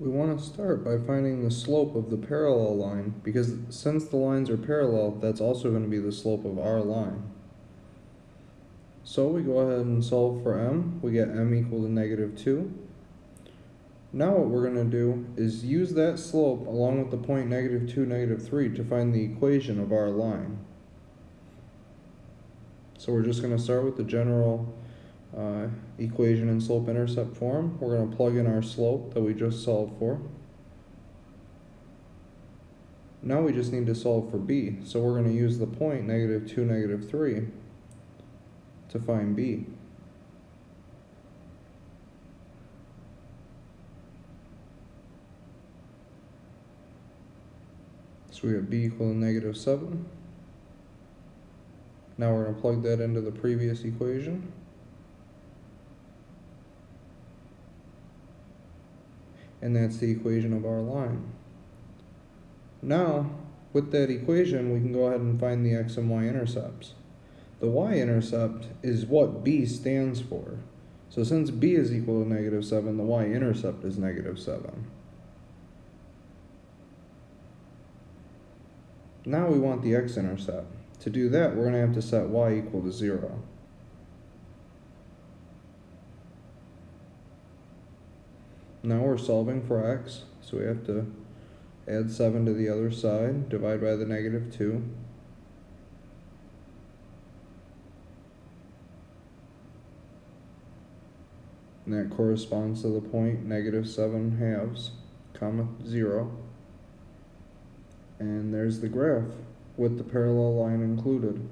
We want to start by finding the slope of the parallel line because since the lines are parallel, that's also going to be the slope of our line. So we go ahead and solve for m. We get m equal to negative 2. Now what we're going to do is use that slope along with the point negative 2, negative 3 to find the equation of our line. So we're just going to start with the general uh, equation in slope intercept form. We're going to plug in our slope that we just solved for. Now we just need to solve for b. So we're going to use the point negative 2, negative 3 to find b. So we have b equal to negative 7. Now we're going to plug that into the previous equation. And that's the equation of our line. Now, with that equation, we can go ahead and find the x and y intercepts. The y-intercept is what b stands for. So since b is equal to negative 7, the y-intercept is negative 7. Now we want the x-intercept. To do that, we're going to have to set y equal to 0. Now we're solving for x, so we have to add 7 to the other side, divide by the negative 2. And that corresponds to the point negative 7 halves, comma 0. And there's the graph with the parallel line included.